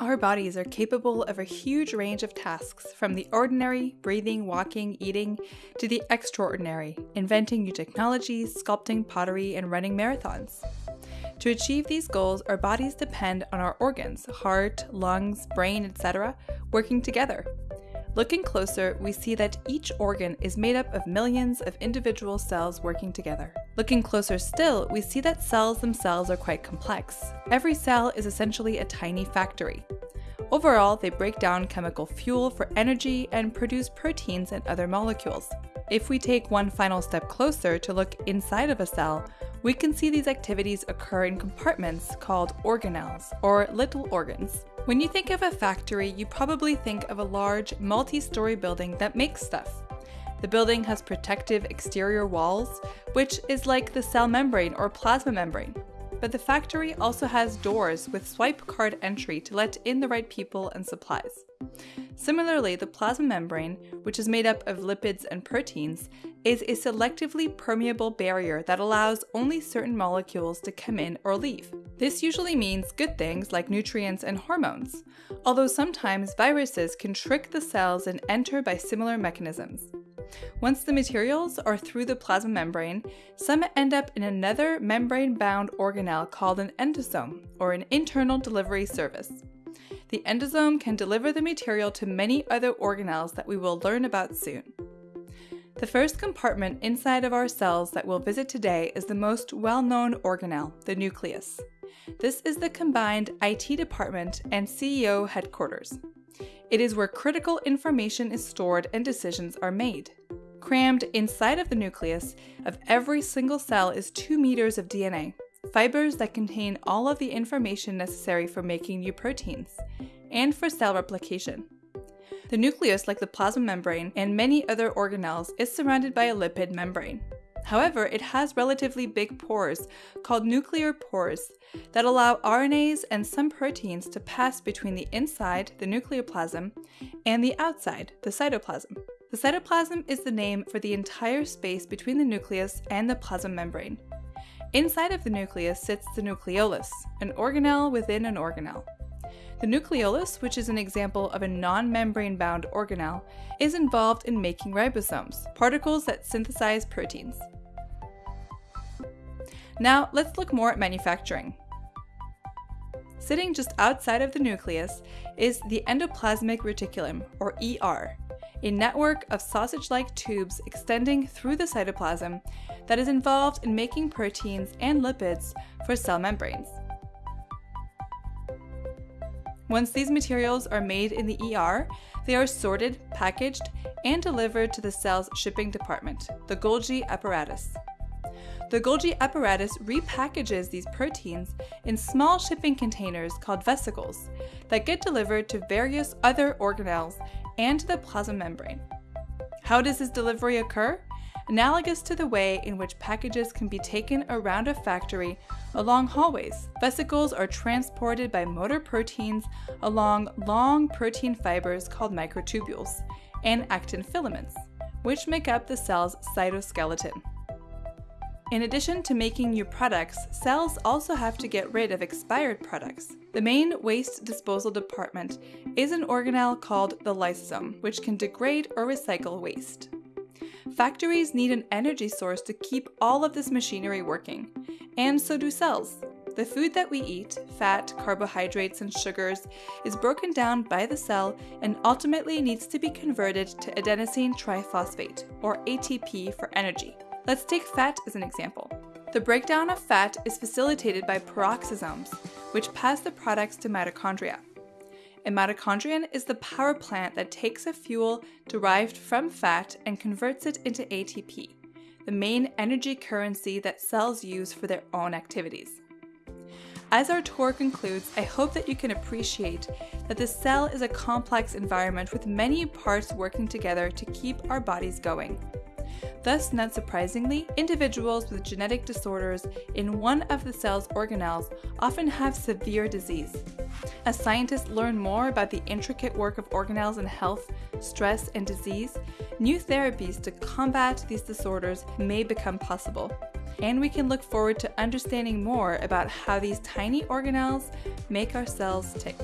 Our bodies are capable of a huge range of tasks, from the ordinary, breathing, walking, eating, to the extraordinary, inventing new technologies, sculpting pottery, and running marathons. To achieve these goals, our bodies depend on our organs, heart, lungs, brain, etc., working together. Looking closer, we see that each organ is made up of millions of individual cells working together. Looking closer still, we see that cells themselves are quite complex. Every cell is essentially a tiny factory. Overall, they break down chemical fuel for energy and produce proteins and other molecules. If we take one final step closer to look inside of a cell, we can see these activities occur in compartments called organelles, or little organs. When you think of a factory, you probably think of a large, multi-story building that makes stuff. The building has protective exterior walls, which is like the cell membrane or plasma membrane. But the factory also has doors with swipe card entry to let in the right people and supplies. Similarly, the plasma membrane, which is made up of lipids and proteins, is a selectively permeable barrier that allows only certain molecules to come in or leave. This usually means good things like nutrients and hormones, although sometimes viruses can trick the cells and enter by similar mechanisms. Once the materials are through the plasma membrane, some end up in another membrane-bound organelle called an endosome, or an internal delivery service. The endosome can deliver the material to many other organelles that we will learn about soon. The first compartment inside of our cells that we'll visit today is the most well-known organelle, the nucleus. This is the combined IT department and CEO headquarters. It is where critical information is stored and decisions are made. Crammed inside of the nucleus of every single cell is 2 meters of DNA, fibers that contain all of the information necessary for making new proteins, and for cell replication. The nucleus, like the plasma membrane and many other organelles, is surrounded by a lipid membrane. However, it has relatively big pores, called nuclear pores, that allow RNAs and some proteins to pass between the inside, the nucleoplasm, and the outside, the cytoplasm. The cytoplasm is the name for the entire space between the nucleus and the plasma membrane. Inside of the nucleus sits the nucleolus, an organelle within an organelle. The nucleolus, which is an example of a non-membrane bound organelle, is involved in making ribosomes, particles that synthesize proteins. Now let's look more at manufacturing. Sitting just outside of the nucleus is the endoplasmic reticulum, or ER, a network of sausage-like tubes extending through the cytoplasm that is involved in making proteins and lipids for cell membranes. Once these materials are made in the ER, they are sorted, packaged, and delivered to the cell's shipping department, the Golgi apparatus. The Golgi apparatus repackages these proteins in small shipping containers called vesicles that get delivered to various other organelles and to the plasma membrane. How does this delivery occur? Analogous to the way in which packages can be taken around a factory along hallways, vesicles are transported by motor proteins along long protein fibers called microtubules and actin filaments, which make up the cell's cytoskeleton. In addition to making new products, cells also have to get rid of expired products. The main waste disposal department is an organelle called the lysosome, which can degrade or recycle waste. Factories need an energy source to keep all of this machinery working, and so do cells. The food that we eat, fat, carbohydrates, and sugars, is broken down by the cell and ultimately needs to be converted to adenosine triphosphate, or ATP for energy. Let's take fat as an example. The breakdown of fat is facilitated by peroxisomes, which pass the products to mitochondria. A mitochondrion is the power plant that takes a fuel derived from fat and converts it into ATP, the main energy currency that cells use for their own activities. As our tour concludes, I hope that you can appreciate that the cell is a complex environment with many parts working together to keep our bodies going. Thus, not surprisingly, individuals with genetic disorders in one of the cell's organelles often have severe disease. As scientists learn more about the intricate work of organelles in health, stress, and disease, new therapies to combat these disorders may become possible. And we can look forward to understanding more about how these tiny organelles make our cells tick.